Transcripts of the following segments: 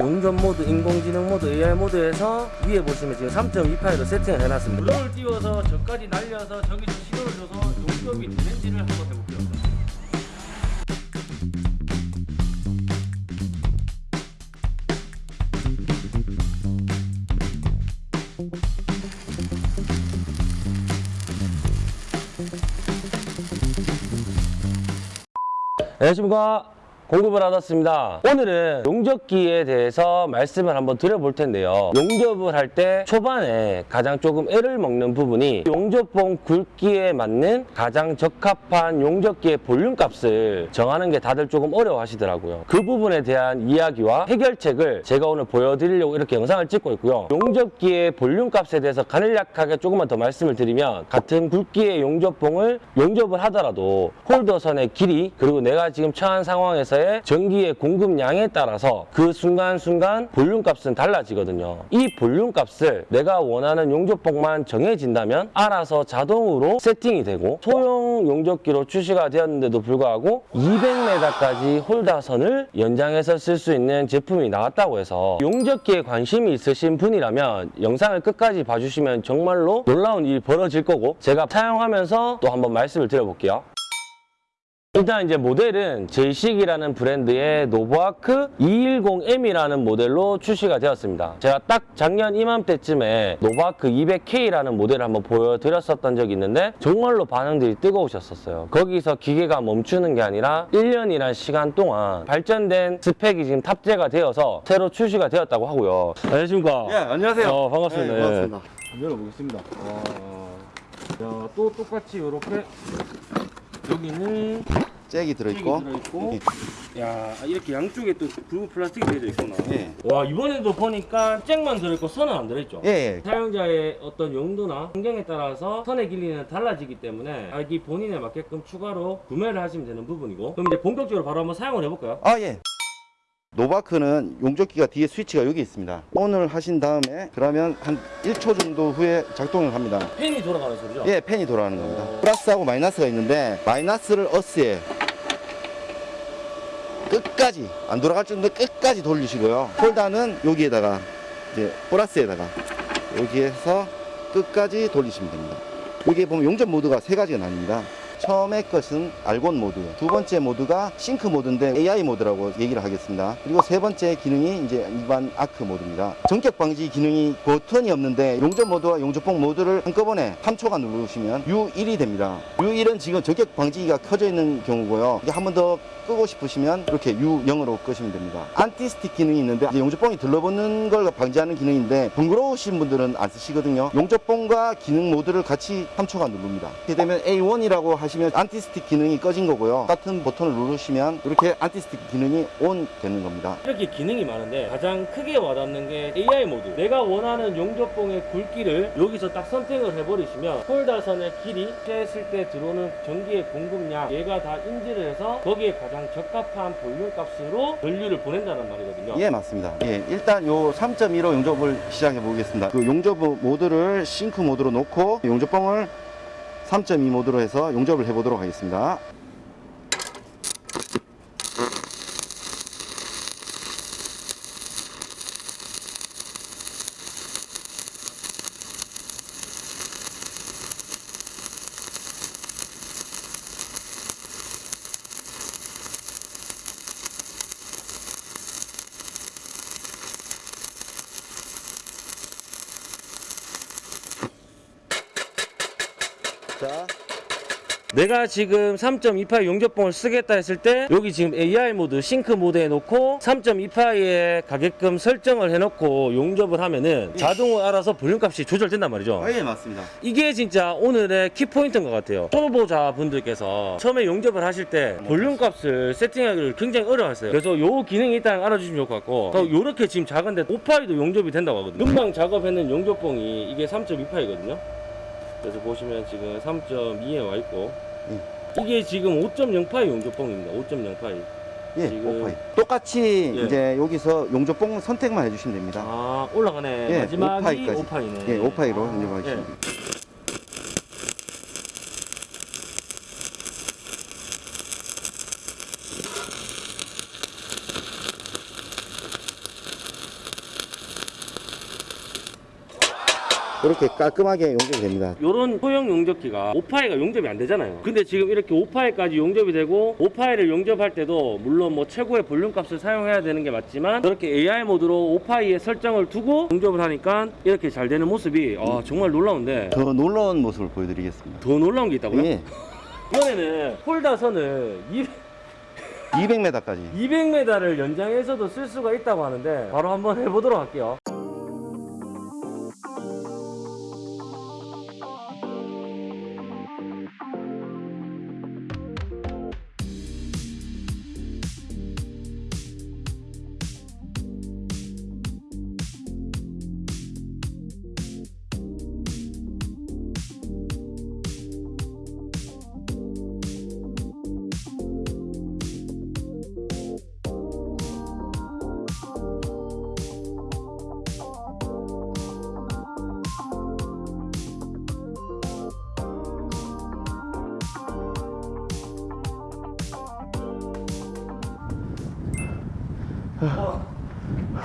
용접 모드, 인공지능 모드, AI 모드에서 위에 보시면 지금 3.28로 세팅을 해놨습니다. 블록을 띄워서 저까지 날려서 저기서 시도를 줘서 용접이 되는지를 한번 해볼게요. 안녕하십니까 공급을 받았습니다. 오늘은 용접기에 대해서 말씀을 한번 드려볼 텐데요. 용접을 할 때 초반에 가장 조금 애를 먹는 부분이 용접봉 굵기에 맞는 가장 적합한 용접기의 볼륨 값을 정하는 게 다들 조금 어려워 하시더라고요. 그 부분에 대한 이야기와 해결책을 제가 오늘 보여드리려고 이렇게 영상을 찍고 있고요. 용접기의 볼륨 값에 대해서 간략하게 조금만 더 말씀을 드리면 같은 굵기의 용접봉을 용접을 하더라도 홀더선의 길이 그리고 내가 지금 처한 상황에서 의 전기의 공급량에 따라서 그 순간순간 볼륨 값은 달라지거든요. 이 볼륨 값을 내가 원하는 용접봉만 정해진다면 알아서 자동으로 세팅이 되고 소형 용접기로 출시가 되었는데도 불구하고 200m까지 홀더선을 연장해서 쓸 수 있는 제품이 나왔다고 해서 용접기에 관심이 있으신 분이라면 영상을 끝까지 봐주시면 정말로 놀라운 일이 벌어질 거고 제가 사용하면서 또 한번 말씀을 드려볼게요 일단 이제 모델은 제이식이라는 브랜드의 노보아크 210M이라는 모델로 출시가 되었습니다. 제가 딱 작년 이맘때쯤에 노보아크 200K라는 모델을 한번 보여드렸었던 적이 있는데 정말로 반응들이 뜨거우셨었어요. 거기서 기계가 멈추는 게 아니라 1년이란 시간 동안 발전된 스펙이 지금 탑재가 되어서 새로 출시가 되었다고 하고요. 안녕하십니까? 예, 안녕하세요. 어, 반갑습니다. 네, 반갑습니다. 한번 열어보겠습니다. 와, 야, 또 똑같이 이렇게 여기는 잭이 들어있고. 들어있고 야 이렇게 양쪽에 또 붉은 플라스틱이 되어 있구나 예. 와 이번에도 보니까 잭만 들어있고 선은 안 들어있죠 예, 예. 사용자의 어떤 용도나 환경에 따라서 선의 길이는 달라지기 때문에 자기 본인에 맞게끔 추가로 구매를 하시면 되는 부분이고 그럼 이제 본격적으로 바로 한번 사용을 해볼까요? 아, 예. 노바크는 용접기가 뒤에 스위치가 여기 있습니다. on을 하신 다음에 그러면 한 1초 정도 후에 작동을 합니다. 팬이 돌아가는 소리죠? 예, 팬이 돌아가는 겁니다. 플러스하고 마이너스가 있는데 마이너스를 어스에 끝까지 안 돌아갈 정도 끝까지 돌리시고요. 홀다는 여기에다가 이제 플러스에다가 여기에서 끝까지 돌리시면 됩니다. 여기에 보면 용접 모드가 세 가지가 나뉩니다. 처음에 것은 알곤 모드, 두 번째 모드가 싱크 모드인데 AI 모드라고 얘기를 하겠습니다. 그리고 세 번째 기능이 이제 일반 아크 모드입니다. 전격 방지 기능이 버튼이 없는데 용접 모드와 용접봉 모드를 한꺼번에 3초간 누르시면 U1이 됩니다. U1은 지금 전격 방지기가 켜져 있는 경우고요. 이게 한 번 더 끄고 싶으시면 이렇게 U0으로 끄시면 됩니다. anti-stick 기능이 있는데 용접봉이 들러붙는 걸 방지하는 기능인데 번거로우신 분들은 안 쓰시거든요. 용접봉과 기능 모드를 같이 3초간 누릅니다. 이렇게 되면 A1이라고 하시면 anti-stick 기능이 꺼진 거고요. 같은 버튼을 누르시면 이렇게 anti-stick 기능이 ON 되는 겁니다. 이렇게 기능이 많은데 가장 크게 와닿는 게 AI 모드 내가 원하는 용접봉의 굵기를 여기서 딱 선택을 해버리시면 홀더선의 길이 했을 때 들어오는 전기의 공급량 얘가 다 인지를 해서 거기에 가장 적합한 볼륨 값으로 전류를 보낸다는 말이거든요 예, 맞습니다. 예, 일단 요 3.15 용접을 시작해 보겠습니다. 그 용접 모드를 싱크 모드로 놓고 용접봉을 3.2 모드로 해서 용접을 해 보도록 하겠습니다. 자, 내가 지금 3.28 용접봉을 쓰겠다 했을 때 여기 지금 AI 모드 싱크 모드에 놓고 3.2파이에 가게끔 설정을 해놓고 용접을 하면은 자동으로 알아서 볼륨 값이 조절된단 말이죠. 아, 예, 맞습니다. 이게 진짜 오늘의 키포인트인 것 같아요. 초보자 분들께서 처음에 용접을 하실 때 볼륨 값을 세팅하기를 굉장히 어려워했어요. 그래서 요 기능이 일단 알아주시면 좋을 것 같고 또 요렇게 지금 작은데 5파이도 용접이 된다고 하거든요. 금방 작업했는 용접봉이 이게 3.2파이거든요 그래서 보시면 지금 3.2에 와 있고 이게 지금 5.0파이 용접봉입니다 5.0파이 예, 지금- 오파이. 똑같이 예. 이제 여기서 용접봉 선택만 해주시면 됩니다. 아 올라가네 예, 마지막이 5파이까지. 5파이네 예, 오파이로 아, 용접하시면 예. 됩니다. 이렇게 깔끔하게 용접이 됩니다. 요런 소형 용접기가 5파이가 용접이 안 되잖아요. 근데 지금 이렇게 5파이까지 용접이 되고 5파이를 용접할 때도 물론 뭐 최고의 볼륨 값을 사용해야 되는 게 맞지만 저렇게 AI 모드로 5파이에 설정을 두고 용접을 하니까 이렇게 잘 되는 모습이 아, 정말 놀라운데 더 놀라운 모습을 보여드리겠습니다. 더 놀라운 게 있다고요? 예, 이번에는 홀다선을 200, 200m까지. 200m를 연장해서도 쓸 수가 있다고 하는데 바로 한번 해보도록 할게요.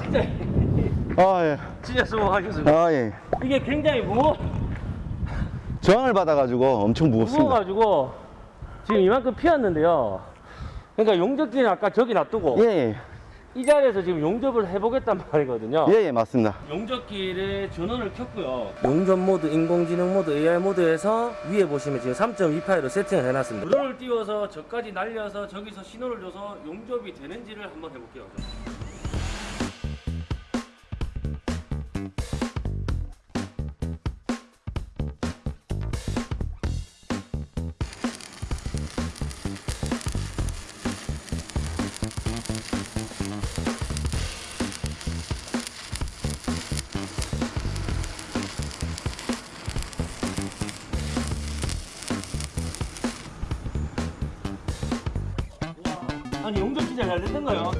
진짜 아, 예. 진짜 수고하셨습니다. 아, 예. 이게 굉장히 무거, 저항을 받아가지고 엄청 무겁습니다. 무거워가지고 지금 이만큼 피었는데요. 그러니까 용접기는 아까 저기 놔두고 예, 예. 이 자리에서 지금 용접을 해보겠단 말이거든요. 예, 예, 맞습니다. 용접기를 전원을 켰고요. 용접 모드, 인공지능 모드, AI 모드에서 위에 보시면 지금 3.2파이로 세팅을 해놨습니다. 드론을 띄워서 저까지 날려서 저기서 신호를 줘서 용접이 되는지를 한번 해볼게요. 용접 진짜 잘 됐던가요?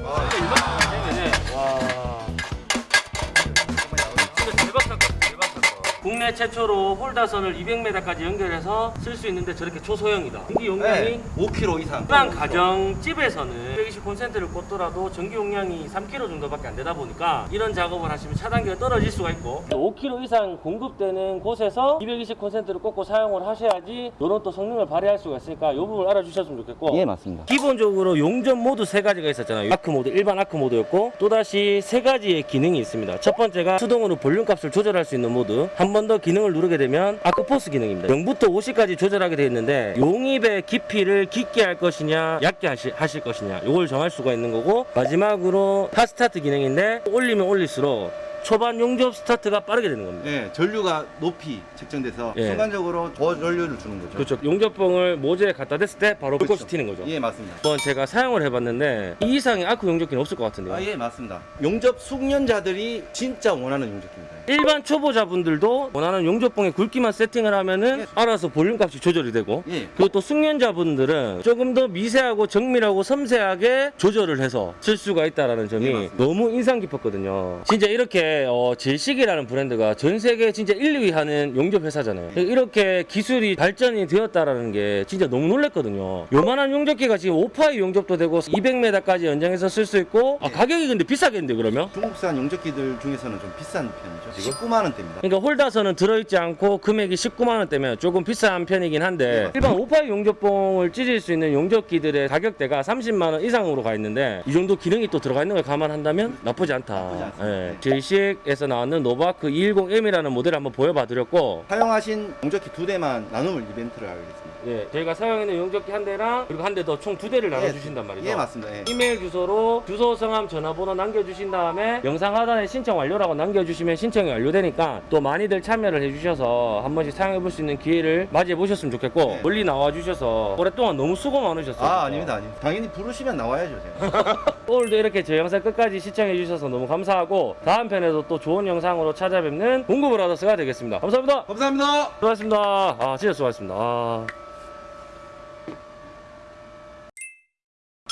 국내 최초로 홀다선을 200m까지 연결해서 쓸 수 있는데 저렇게 초소형이다. 전기 용량이 5kg 이상. 일반 가정집에서는 120 콘센트를 꽂더라도 전기 용량이 3kg 정도밖에 안 되다 보니까 이런 작업을 하시면 차단기가 떨어질 수가 있고 5kg 이상 공급되는 곳에서 220 콘센트를 꽂고 사용을 하셔야지 이런 또 성능을 발휘할 수가 있으니까 이 부분 알아주셨으면 좋겠고 예, 맞습니다. 기본적으로 용접 모드 세 가지가 있었잖아요. 아크 모드, 일반 아크 모드였고 또다시 세 가지의 기능이 있습니다. 첫 번째가 수동으로 볼륨 값을 조절할 수 있는 모드. 한번더 기능을 누르게 되면 arc force 기능입니다. 0부터 50까지 조절하게 되어 있는데 용입의 깊이를 깊게 할 것이냐 얕게 하시, 하실 것이냐 이걸 정할 수가 있는 거고 마지막으로 hot start 기능인데 올리면 올릴수록 초반 용접 스타트가 빠르게 되는 겁니다. 네, 전류가 높이 측정돼서 예. 순간적으로 고전류를 주는 거죠. 그렇죠. 용접봉을 모재에 갖다 댔을 때 바로 그렇죠. 불꽃이 튀는 거죠. 예, 맞습니다. 한번 제가 사용을 해봤는데 이 이상의 아크 용접기는 없을 것 같은데요. 아, 예, 맞습니다. 용접 숙련자들이 진짜 원하는 용접기입니다. 일반 초보자분들도 원하는 용접봉의 굵기만 세팅을 하면은 예. 알아서 볼륨 값이 조절이 되고 예. 그리고 또 숙련자분들은 조금 더 미세하고 정밀하고 섬세하게 조절을 해서 쓸 수가 있다라는 점이 예. 너무 인상 깊었거든요. 진짜 이렇게 어, 질식이라는 브랜드가 전 세계 진짜 1, 2위 하는 용접 회사잖아요. 이렇게 기술이 발전이 되었다라는 게 진짜 너무 놀랬거든요. 요만한 용접기가 지금 5파이 용접도 되고 200m까지 연장해서 쓸 수 있고 아, 가격이 근데 비싸겠는데 그러면? 중국산 용접기들 중에서는 좀 비싼 편이죠. 지금 19만 원대입니다. 그러니까 홀다선은 들어있지 않고 금액이 19만 원대면 조금 비싼 편이긴 한데 일반 5파이 용접봉을 찢을 수 있는 용접기들의 가격대가 30만 원 이상으로 가 있는데 이 정도 기능이 또 들어가 있는 걸 감안한다면 나쁘지 않다. 나쁘지 않습니다. 예. 제 이식에서 나왔는 노바크 210M이라는 모델을 한번 보여봐 드렸고 사용하신 용접기 두 대만 나눔을 이벤트를 하겠습니다. 예, 저희가 사용하는 용접기 한 대랑 그리고 한 대 더 총 두 대를 나눠 주신단 말이죠. 예, 맞습니다. 예. 이메일 주소로 주소, 성함, 전화번호 남겨주신 다음에 영상 하단에 신청 완료라고 남겨주시면 신청이 완료되니까 또 많이들 참여를 해주셔서 한 번씩 사용해볼 수 있는 기회를 맞이해 보셨으면 좋겠고 네. 멀리 나와주셔서 오랫동안 너무 수고 많으셨어요. 아, 아닙니다, 아닙니다. 당연히 부르시면 나와야죠, 제가. 오늘도 이렇게 제 영상 끝까지 시청해 주셔서 너무 감사하고 다음 편에도 또 좋은 영상으로 찾아뵙는 공구 브라더스가 되겠습니다. 감사합니다. 감사합니다. 수고하셨습니다. 아 진짜 수고하셨습니다. 아.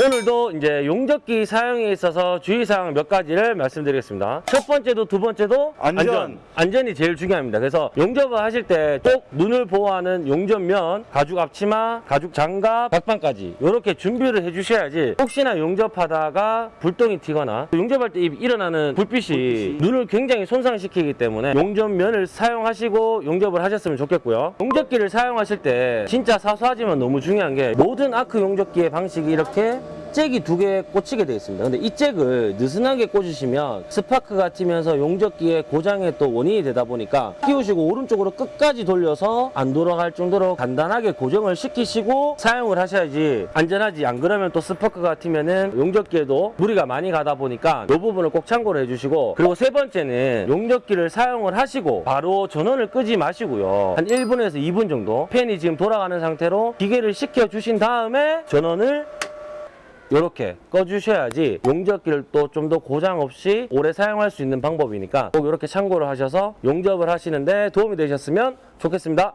오늘도 이제 용접기 사용에 있어서 주의사항 몇 가지를 말씀드리겠습니다. 첫 번째도 두 번째도 안전. 안전. 이 제일 중요합니다. 그래서 용접을 하실 때 꼭 눈을 보호하는 용접면, 가죽 앞치마, 가죽 장갑, 박방까지 이렇게 준비를 해주셔야지 혹시나 용접하다가 불똥이 튀거나 용접할 때 일어나는 불빛이 눈을 굉장히 손상시키기 때문에 용접면을 사용하시고 용접을 하셨으면 좋겠고요. 용접기를 사용하실 때 진짜 사소하지만 너무 중요한 게 모든 아크 용접기의 방식이 이렇게 잭이 두 개 꽂히게 되어 있습니다. 근데 이 잭을 느슨하게 꽂으시면 스파크가 튀면서 용접기의 고장의 또 원인이 되다 보니까 끼우시고 오른쪽으로 끝까지 돌려서 안 돌아갈 정도로 간단하게 고정을 시키시고 사용을 하셔야지 안전하지 안 그러면 또 스파크가 튀면은 용접기에도 무리가 많이 가다 보니까 이 부분을 꼭 참고를 해주시고 그리고 세 번째는 용접기를 사용을 하시고 바로 전원을 끄지 마시고요. 한 1분에서 2분 정도 팬이 지금 돌아가는 상태로 기계를 식혀 주신 다음에 전원을 이렇게 꺼주셔야지 용접기를 또좀더 고장 없이 오래 사용할 수 있는 방법이니까 꼭 이렇게 참고를 하셔서 용접을 하시는데 도움이 되셨으면 좋겠습니다.